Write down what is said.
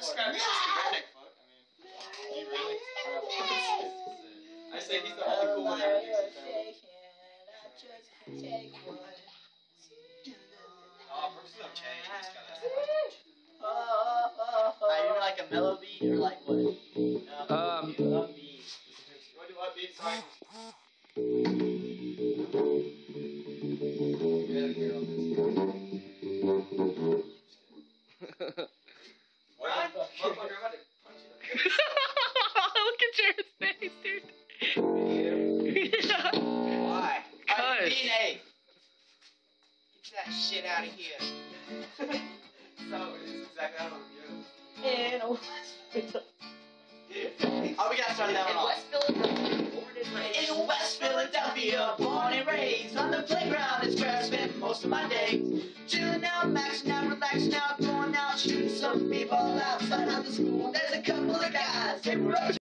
Start scratching the redneck fuck. I mean, you really? I say he's the only cool one ever thinks he's Oh, Brooks is okay. He just gotta. Are like a mellow beat or like what? Um, What do what beat? Sorry. What? Cuz. Get that shit out of here. So, it's exactly how it goes. In West Oh, we gotta start that one off. West Philadelphia, born and raised. In West Philadelphia, born and raised on the playground is where I spend most of my days. Chilling out, maxing out, relaxing out, going out, shooting some people outside of the school. There's a couple of guys, they were up